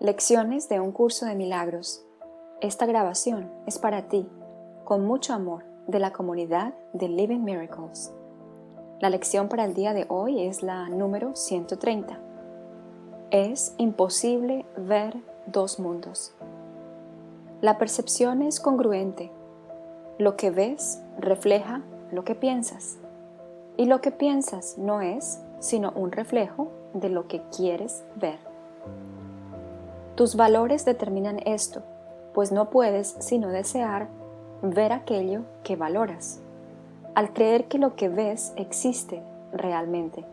Lecciones de un curso de milagros. Esta grabación es para ti, con mucho amor, de la comunidad de Living Miracles. La lección para el día de hoy es la número 130. Es imposible ver dos mundos. La percepción es congruente. Lo que ves refleja lo que piensas. Y lo que piensas no es sino un reflejo de lo que quieres ver. Tus valores determinan esto, pues no puedes sino desear ver aquello que valoras, al creer que lo que ves existe realmente.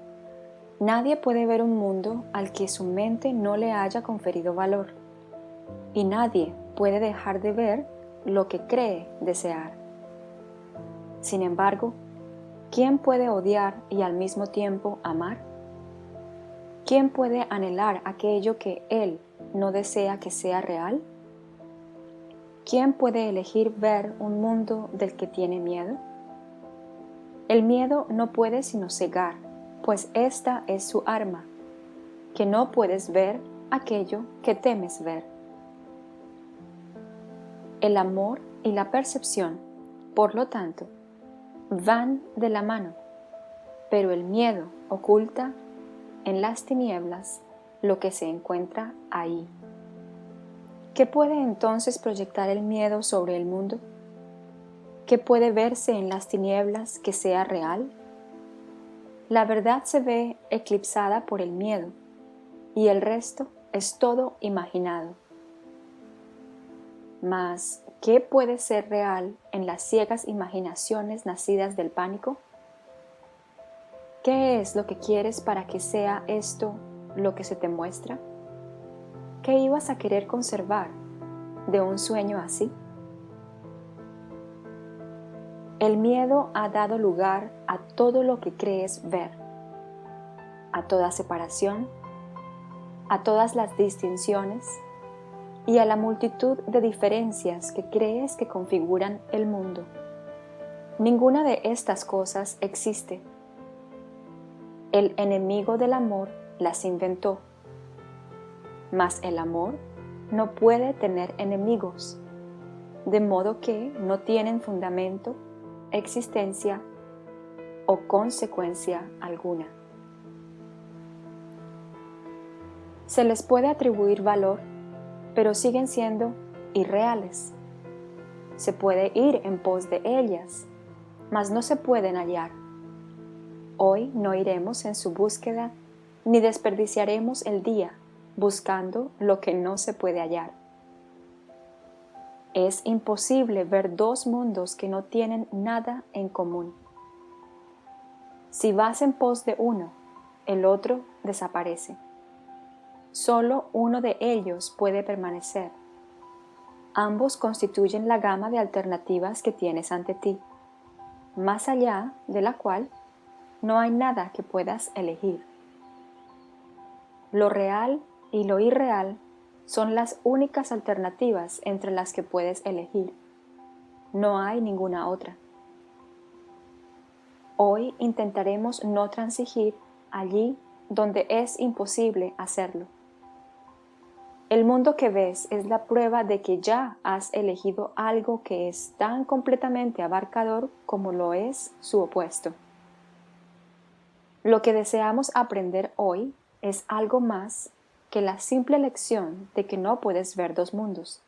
Nadie puede ver un mundo al que su mente no le haya conferido valor, y nadie puede dejar de ver lo que cree desear. Sin embargo, ¿quién puede odiar y al mismo tiempo amar? ¿Quién puede anhelar aquello que él no desea que sea real? ¿Quién puede elegir ver un mundo del que tiene miedo? El miedo no puede sino cegar, pues esta es su arma, que no puedes ver aquello que temes ver. El amor y la percepción, por lo tanto, van de la mano, pero el miedo oculta en las tinieblas lo que se encuentra ahí. ¿Qué puede entonces proyectar el miedo sobre el mundo? ¿Qué puede verse en las tinieblas que sea real? La verdad se ve eclipsada por el miedo y el resto es todo imaginado. Mas, ¿qué puede ser real en las ciegas imaginaciones nacidas del pánico? ¿Qué es lo que quieres para que sea esto lo que se te muestra? ¿Qué ibas a querer conservar de un sueño así? El miedo ha dado lugar a todo lo que crees ver, a toda separación, a todas las distinciones y a la multitud de diferencias que crees que configuran el mundo. Ninguna de estas cosas existe. El enemigo del amor las inventó. Mas el amor no puede tener enemigos, de modo que no tienen fundamento, existencia o consecuencia alguna. Se les puede atribuir valor, pero siguen siendo irreales. Se puede ir en pos de ellas, mas no se pueden hallar. Hoy no iremos en su búsqueda ni desperdiciaremos el día buscando lo que no se puede hallar. Es imposible ver dos mundos que no tienen nada en común. Si vas en pos de uno, el otro desaparece. Solo uno de ellos puede permanecer. Ambos constituyen la gama de alternativas que tienes ante ti, más allá de la cual no hay nada que puedas elegir. Lo real y lo irreal son las únicas alternativas entre las que puedes elegir. No hay ninguna otra. Hoy intentaremos no transigir allí donde es imposible hacerlo. El mundo que ves es la prueba de que ya has elegido algo que es tan completamente abarcador como lo es su opuesto. Lo que deseamos aprender hoy es algo más que la simple lección de que no puedes ver dos mundos.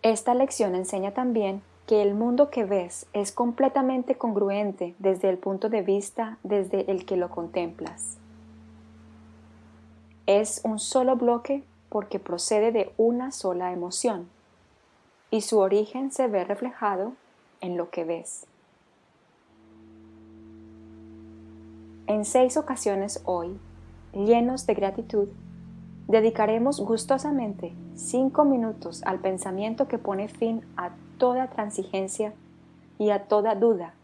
Esta lección enseña también que el mundo que ves es completamente congruente desde el punto de vista desde el que lo contemplas. Es un solo bloque porque procede de una sola emoción y su origen se ve reflejado en lo que ves. En seis ocasiones hoy, llenos de gratitud, dedicaremos gustosamente cinco minutos al pensamiento que pone fin a toda transigencia y a toda duda,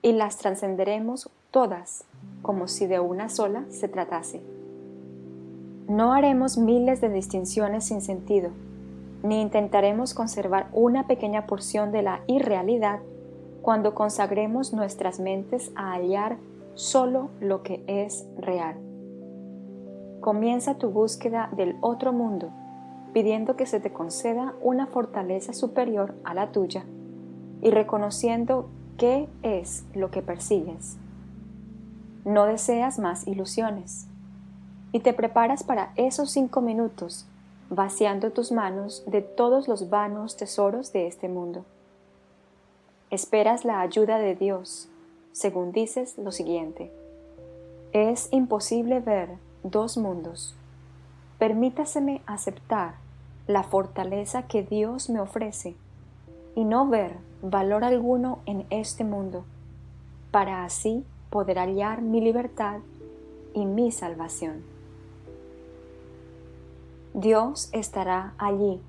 y las trascenderemos todas como si de una sola se tratase. No haremos miles de distinciones sin sentido, ni intentaremos conservar una pequeña porción de la irrealidad cuando consagremos nuestras mentes a hallar solo lo que es real. comienza tu búsqueda del otro mundo, pidiendo que se te conceda una fortaleza superior a la tuya y reconociendo qué es lo que persigues. No deseas más ilusiones y te preparas para esos cinco minutos vaciando tus manos de todos los vanos tesoros de este mundo. Esperas la ayuda de Dios, según dices lo siguiente. Es imposible ver dos mundos. Permítaseme aceptar la fortaleza que Dios me ofrece y no ver valor alguno en este mundo, para así poder hallar mi libertad y mi salvación. Dios estará allí,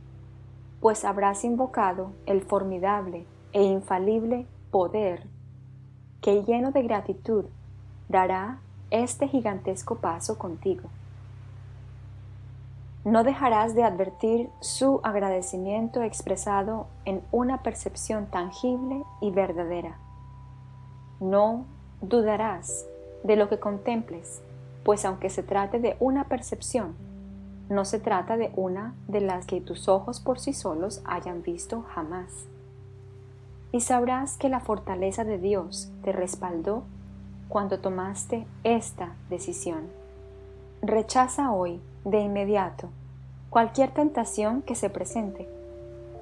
pues habrás invocado el formidable e infalible poder que lleno de gratitud dará este gigantesco paso contigo. No dejarás de advertir su agradecimiento expresado en una percepción tangible y verdadera. No dudarás de lo que contemples, pues aunque se trate de una percepción, no se trata de una de las que tus ojos por sí solos hayan visto jamás. Y sabrás que la fortaleza de Dios te respaldó cuando tomaste esta decisión. Rechaza hoy, de inmediato, cualquier tentación que se presente,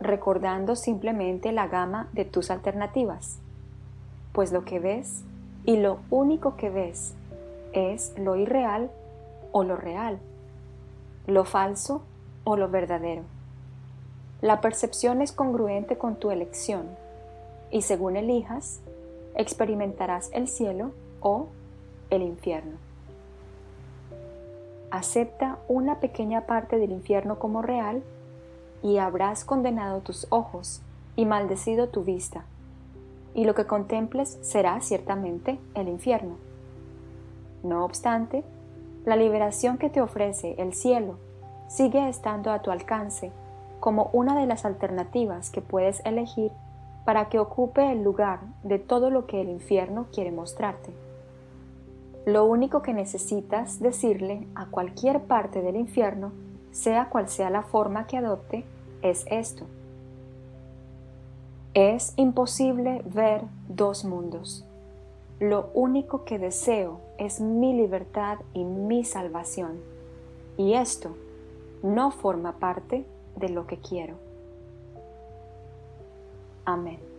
recordando simplemente la gama de tus alternativas, pues lo que ves y lo único que ves es lo irreal o lo real lo falso o lo verdadero. La percepción es congruente con tu elección y según elijas, experimentarás el cielo o el infierno. Acepta una pequeña parte del infierno como real y habrás condenado tus ojos y maldecido tu vista, y lo que contemples será ciertamente el infierno. No obstante, la liberación que te ofrece el cielo sigue estando a tu alcance como una de las alternativas que puedes elegir para que ocupe el lugar de todo lo que el infierno quiere mostrarte. Lo único que necesitas decirle a cualquier parte del infierno, sea cual sea la forma que adopte, es esto. Es imposible ver dos mundos. Lo único que deseo es mi libertad y mi salvación. Y esto no forma parte de lo que quiero. Amen.